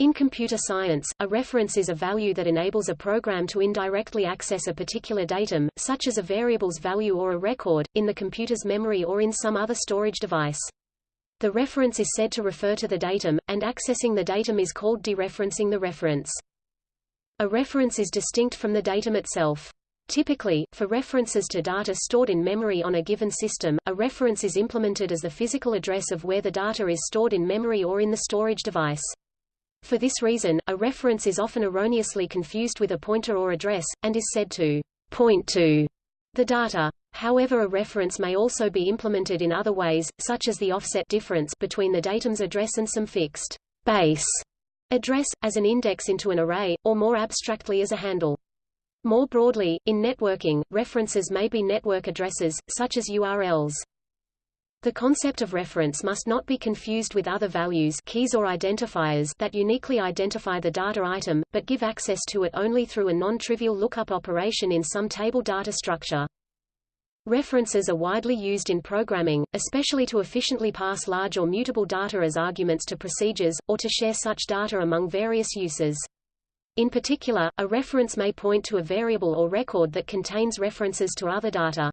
In computer science, a reference is a value that enables a program to indirectly access a particular datum, such as a variable's value or a record, in the computer's memory or in some other storage device. The reference is said to refer to the datum, and accessing the datum is called dereferencing the reference. A reference is distinct from the datum itself. Typically, for references to data stored in memory on a given system, a reference is implemented as the physical address of where the data is stored in memory or in the storage device. For this reason, a reference is often erroneously confused with a pointer or address, and is said to point to the data. However a reference may also be implemented in other ways, such as the offset difference between the datum's address and some fixed base address, as an index into an array, or more abstractly as a handle. More broadly, in networking, references may be network addresses, such as URLs. The concept of reference must not be confused with other values keys or identifiers that uniquely identify the data item, but give access to it only through a non-trivial lookup operation in some table data structure. References are widely used in programming, especially to efficiently pass large or mutable data as arguments to procedures, or to share such data among various uses. In particular, a reference may point to a variable or record that contains references to other data.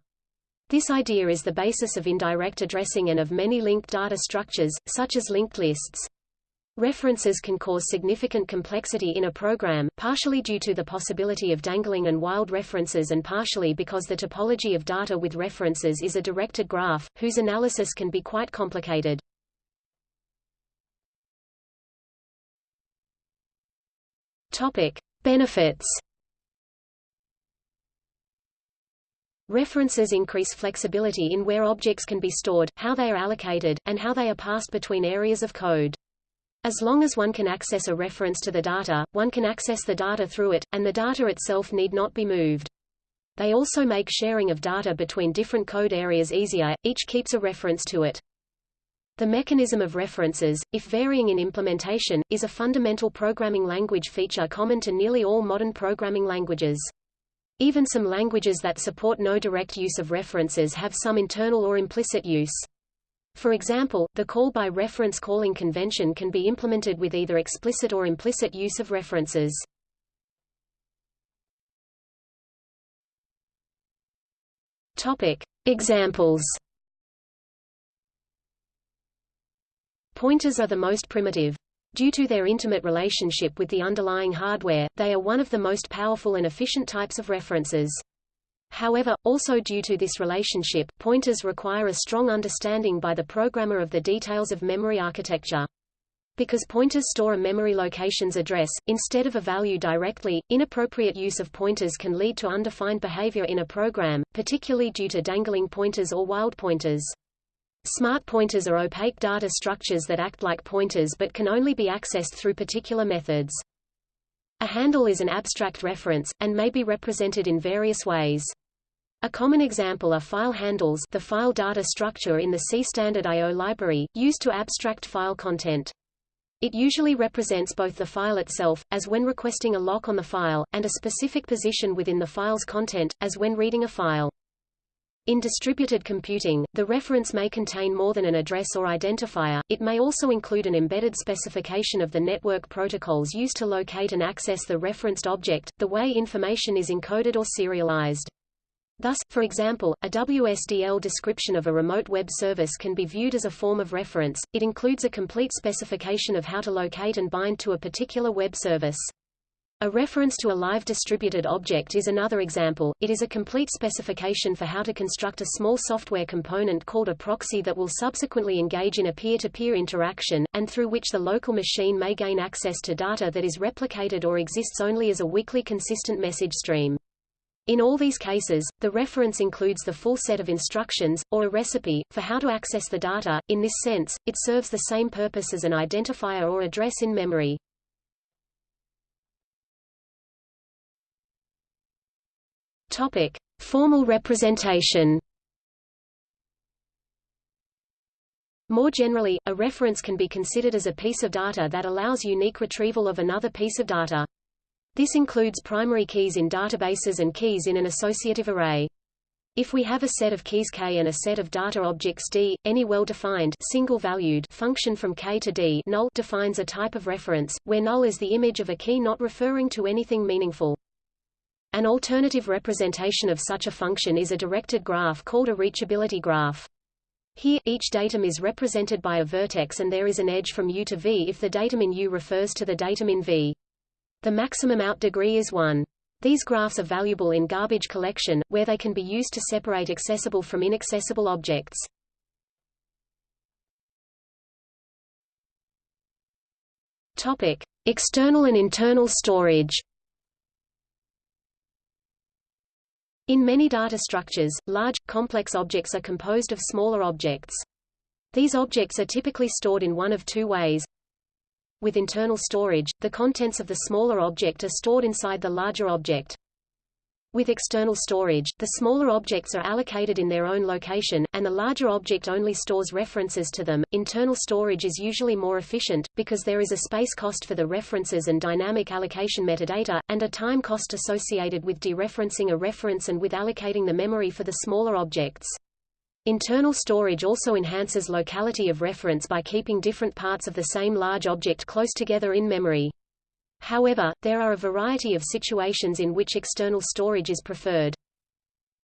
This idea is the basis of indirect addressing and of many linked data structures, such as linked lists. References can cause significant complexity in a program, partially due to the possibility of dangling and wild references and partially because the topology of data with references is a directed graph, whose analysis can be quite complicated. Topic. Benefits References increase flexibility in where objects can be stored, how they are allocated, and how they are passed between areas of code. As long as one can access a reference to the data, one can access the data through it, and the data itself need not be moved. They also make sharing of data between different code areas easier, each keeps a reference to it. The mechanism of references, if varying in implementation, is a fundamental programming language feature common to nearly all modern programming languages. Even some languages that support no direct use of references have some internal or implicit use. For example, the call by reference calling convention can be implemented with either explicit or implicit use of references. Topic. Examples Pointers are the most primitive. Due to their intimate relationship with the underlying hardware, they are one of the most powerful and efficient types of references. However, also due to this relationship, pointers require a strong understanding by the programmer of the details of memory architecture. Because pointers store a memory location's address, instead of a value directly, inappropriate use of pointers can lead to undefined behavior in a program, particularly due to dangling pointers or wild pointers. Smart pointers are opaque data structures that act like pointers but can only be accessed through particular methods. A handle is an abstract reference, and may be represented in various ways. A common example are file handles the file data structure in the C standard I.O. library, used to abstract file content. It usually represents both the file itself, as when requesting a lock on the file, and a specific position within the file's content, as when reading a file. In distributed computing, the reference may contain more than an address or identifier, it may also include an embedded specification of the network protocols used to locate and access the referenced object, the way information is encoded or serialized. Thus, for example, a WSDL description of a remote web service can be viewed as a form of reference, it includes a complete specification of how to locate and bind to a particular web service. A reference to a live distributed object is another example. It is a complete specification for how to construct a small software component called a proxy that will subsequently engage in a peer-to-peer -peer interaction, and through which the local machine may gain access to data that is replicated or exists only as a weakly consistent message stream. In all these cases, the reference includes the full set of instructions, or a recipe, for how to access the data. In this sense, it serves the same purpose as an identifier or address in memory. Topic: Formal representation. More generally, a reference can be considered as a piece of data that allows unique retrieval of another piece of data. This includes primary keys in databases and keys in an associative array. If we have a set of keys K and a set of data objects D, any well-defined single-valued function from K to D null defines a type of reference, where null is the image of a key not referring to anything meaningful. An alternative representation of such a function is a directed graph called a reachability graph. Here, each datum is represented by a vertex and there is an edge from U to V if the datum in U refers to the datum in V. The maximum out degree is 1. These graphs are valuable in garbage collection, where they can be used to separate accessible from inaccessible objects. Topic: External and internal storage. In many data structures, large, complex objects are composed of smaller objects. These objects are typically stored in one of two ways. With internal storage, the contents of the smaller object are stored inside the larger object. With external storage, the smaller objects are allocated in their own location, and the larger object only stores references to them. Internal storage is usually more efficient, because there is a space cost for the references and dynamic allocation metadata, and a time cost associated with dereferencing a reference and with allocating the memory for the smaller objects. Internal storage also enhances locality of reference by keeping different parts of the same large object close together in memory. However, there are a variety of situations in which external storage is preferred.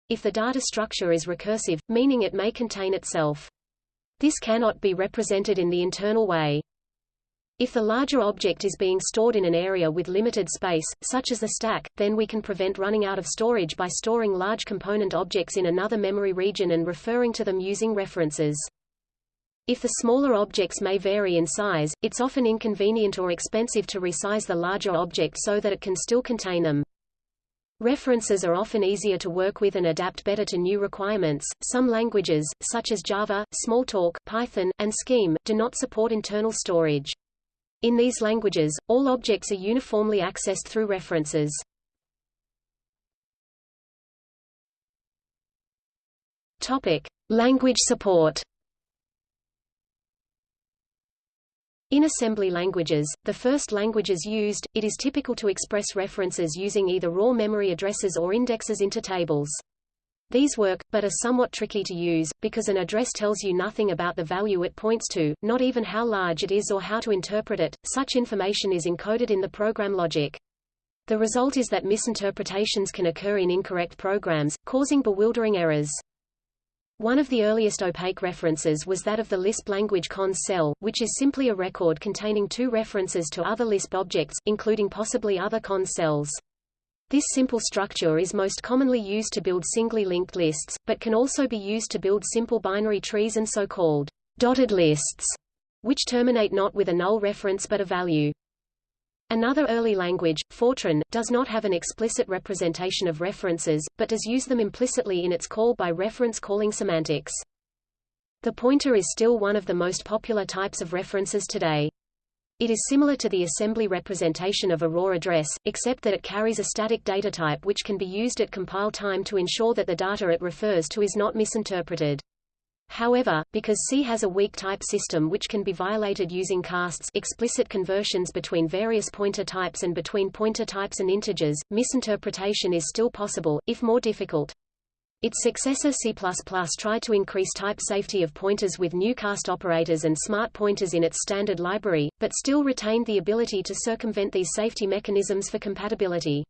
If the data structure is recursive, meaning it may contain itself. This cannot be represented in the internal way. If the larger object is being stored in an area with limited space, such as a stack, then we can prevent running out of storage by storing large component objects in another memory region and referring to them using references. If the smaller objects may vary in size, it's often inconvenient or expensive to resize the larger object so that it can still contain them. References are often easier to work with and adapt better to new requirements. Some languages, such as Java, Smalltalk, Python, and Scheme, do not support internal storage. In these languages, all objects are uniformly accessed through references. Topic: Language support. In assembly languages, the first languages used, it is typical to express references using either raw memory addresses or indexes into tables. These work, but are somewhat tricky to use, because an address tells you nothing about the value it points to, not even how large it is or how to interpret it. Such information is encoded in the program logic. The result is that misinterpretations can occur in incorrect programs, causing bewildering errors. One of the earliest opaque references was that of the Lisp language cons cell, which is simply a record containing two references to other Lisp objects, including possibly other cons cells. This simple structure is most commonly used to build singly linked lists, but can also be used to build simple binary trees and so-called dotted lists, which terminate not with a null reference but a value. Another early language, Fortran, does not have an explicit representation of references, but does use them implicitly in its call by reference calling semantics. The pointer is still one of the most popular types of references today. It is similar to the assembly representation of a raw address, except that it carries a static data type which can be used at compile time to ensure that the data it refers to is not misinterpreted. However, because C has a weak type system which can be violated using casts explicit conversions between various pointer types and between pointer types and integers, misinterpretation is still possible, if more difficult. Its successor C++ tried to increase type safety of pointers with new cast operators and smart pointers in its standard library, but still retained the ability to circumvent these safety mechanisms for compatibility.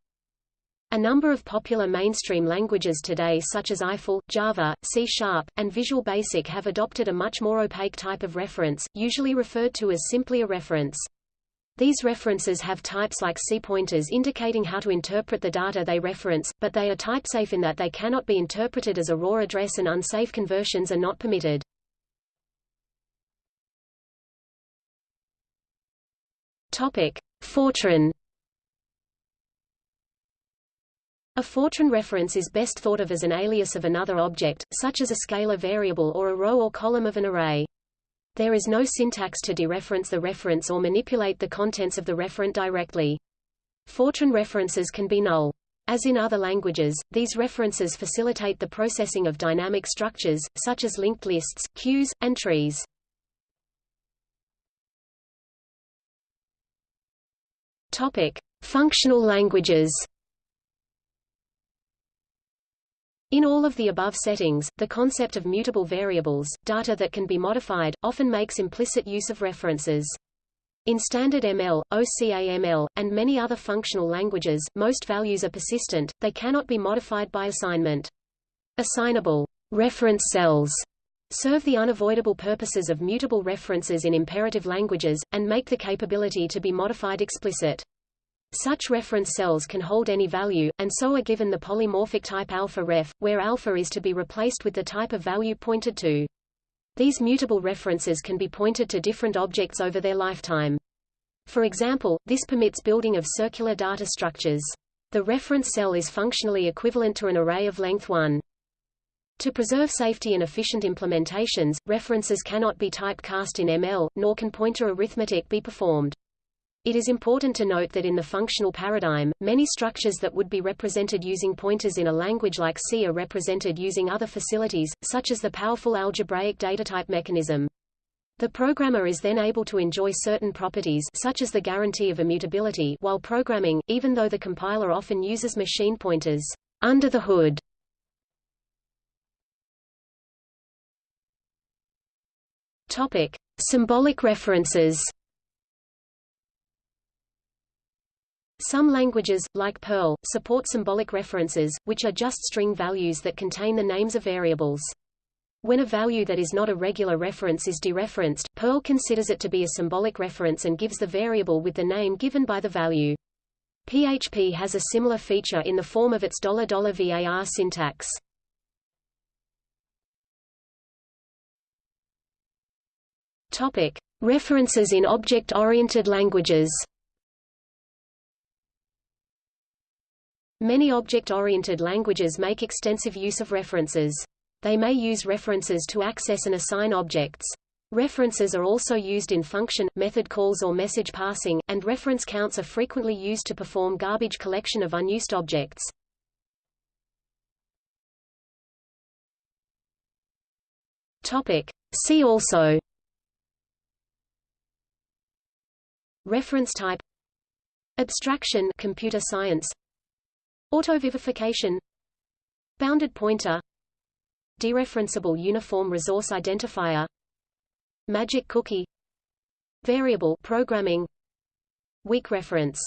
A number of popular mainstream languages today such as Eiffel, Java, C Sharp, and Visual Basic have adopted a much more opaque type of reference, usually referred to as simply a reference. These references have types like C pointers indicating how to interpret the data they reference, but they are typesafe in that they cannot be interpreted as a raw address and unsafe conversions are not permitted. Topic: Fortran. A Fortran reference is best thought of as an alias of another object, such as a scalar variable or a row or column of an array. There is no syntax to dereference the reference or manipulate the contents of the referent directly. Fortran references can be null. As in other languages, these references facilitate the processing of dynamic structures, such as linked lists, queues, and trees. Topic: Functional languages. In all of the above settings, the concept of mutable variables, data that can be modified, often makes implicit use of references. In standard ML, OCAML, and many other functional languages, most values are persistent, they cannot be modified by assignment. Assignable reference cells serve the unavoidable purposes of mutable references in imperative languages, and make the capability to be modified explicit. Such reference cells can hold any value, and so are given the polymorphic type alpha ref, where alpha is to be replaced with the type of value pointed to. These mutable references can be pointed to different objects over their lifetime. For example, this permits building of circular data structures. The reference cell is functionally equivalent to an array of length 1. To preserve safety and efficient implementations, references cannot be typecast in ML, nor can pointer arithmetic be performed. It is important to note that in the functional paradigm, many structures that would be represented using pointers in a language like C are represented using other facilities, such as the powerful algebraic datatype mechanism. The programmer is then able to enjoy certain properties such as the guarantee of immutability while programming, even though the compiler often uses machine pointers under the hood. Topic: Symbolic references. Some languages, like Perl, support symbolic references, which are just string values that contain the names of variables. When a value that is not a regular reference is dereferenced, Perl considers it to be a symbolic reference and gives the variable with the name given by the value. PHP has a similar feature in the form of its $var syntax. Topic: References in object-oriented languages. Many object-oriented languages make extensive use of references. They may use references to access and assign objects. References are also used in function, method calls or message passing, and reference counts are frequently used to perform garbage collection of unused objects. Topic. See also Reference type Abstraction computer science Autovivification. Bounded pointer. Dereferenceable uniform resource identifier. Magic cookie. Variable programming. Weak reference